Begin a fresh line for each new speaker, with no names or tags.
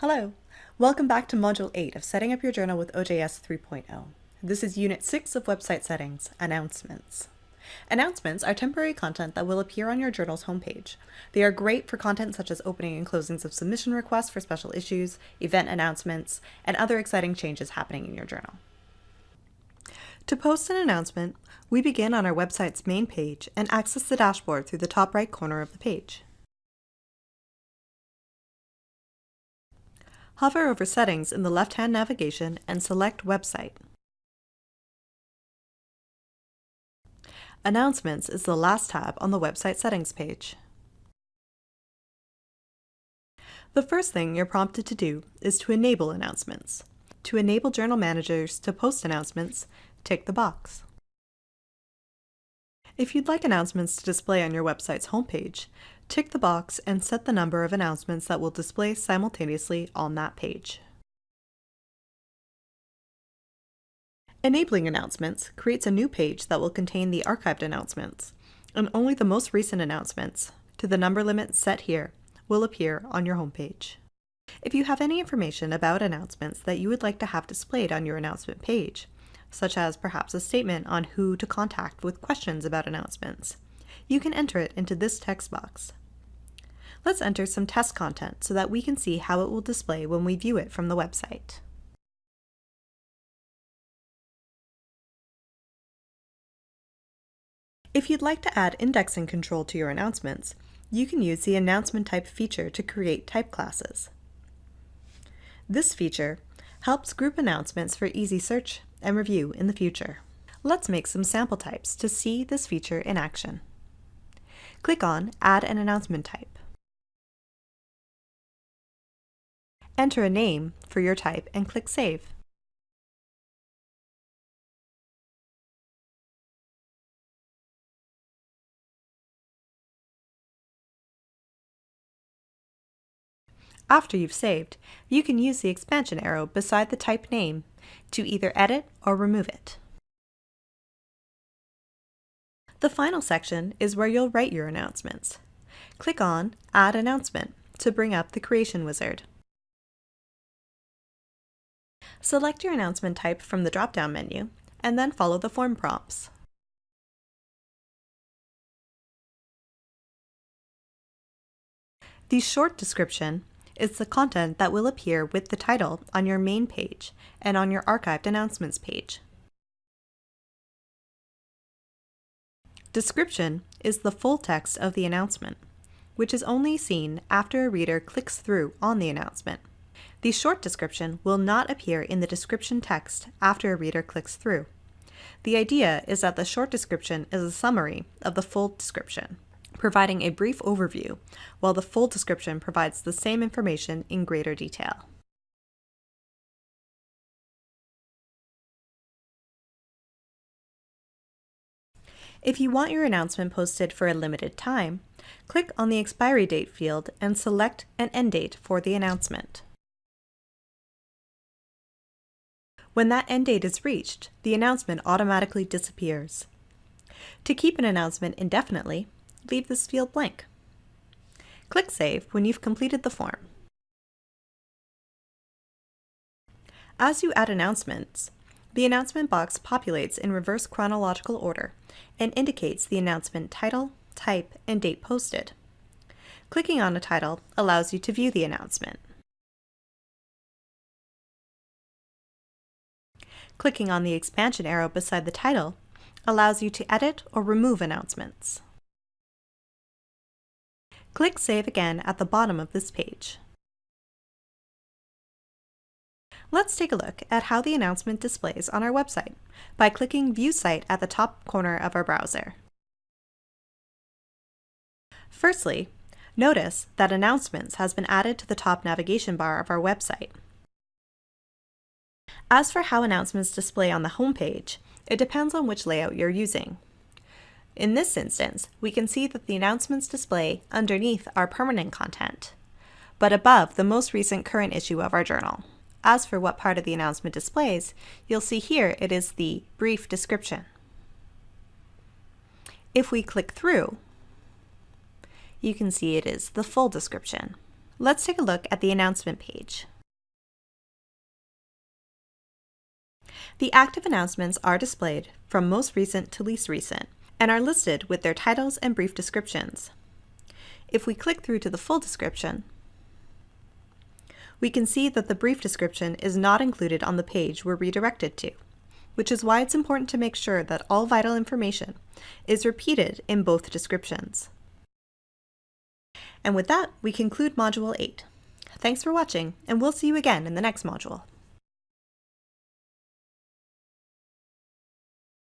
Hello! Welcome back to Module 8 of Setting Up Your Journal with OJS 3.0. This is Unit 6 of Website Settings, Announcements. Announcements are temporary content that will appear on your journal's homepage. They are great for content such as opening and closings of submission requests for special issues, event announcements, and other exciting changes happening in your journal. To post an announcement, we begin on our website's main page and access the dashboard through the top right corner of the page. Hover over Settings in the left-hand navigation and select Website. Announcements is the last tab on the website settings page. The first thing you're prompted to do is to enable announcements. To enable journal managers to post announcements, tick the box. If you'd like announcements to display on your website's homepage, tick the box and set the number of announcements that will display simultaneously on that page. Enabling announcements creates a new page that will contain the archived announcements, and only the most recent announcements, to the number limit set here, will appear on your homepage. If you have any information about announcements that you would like to have displayed on your announcement page, such as perhaps a statement on who to contact with questions about announcements. You can enter it into this text box. Let's enter some test content so that we can see how it will display when we view it from the website. If you'd like to add indexing control to your announcements, you can use the Announcement Type feature to create type classes. This feature helps group announcements for easy search and review in the future. Let's make some sample types to see this feature in action. Click on Add an Announcement Type. Enter a name for your type and click Save. After you've saved, you can use the expansion arrow beside the type name to either edit or remove it. The final section is where you'll write your announcements. Click on Add Announcement to bring up the Creation Wizard. Select your announcement type from the drop-down menu, and then follow the form prompts. The short description is the content that will appear with the title on your main page and on your archived announcements page. Description is the full text of the announcement, which is only seen after a reader clicks through on the announcement. The short description will not appear in the description text after a reader clicks through. The idea is that the short description is a summary of the full description providing a brief overview, while the full description provides the same information in greater detail. If you want your announcement posted for a limited time, click on the expiry date field and select an end date for the announcement. When that end date is reached, the announcement automatically disappears. To keep an announcement indefinitely, leave this field blank. Click Save when you've completed the form. As you add announcements, the announcement box populates in reverse chronological order and indicates the announcement title, type, and date posted. Clicking on a title allows you to view the announcement. Clicking on the expansion arrow beside the title allows you to edit or remove announcements. Click Save again at the bottom of this page. Let's take a look at how the announcement displays on our website by clicking View Site at the top corner of our browser. Firstly, notice that Announcements has been added to the top navigation bar of our website. As for how announcements display on the home page, it depends on which layout you're using. In this instance, we can see that the announcements display underneath our permanent content, but above the most recent current issue of our journal. As for what part of the announcement displays, you'll see here it is the brief description. If we click through, you can see it is the full description. Let's take a look at the announcement page. The active announcements are displayed from most recent to least recent and are listed with their titles and brief descriptions. If we click through to the full description, we can see that the brief description is not included on the page we're redirected to, which is why it's important to make sure that all vital information is repeated in both descriptions. And with that, we conclude Module 8. Thanks for watching, and we'll see you again in the next module.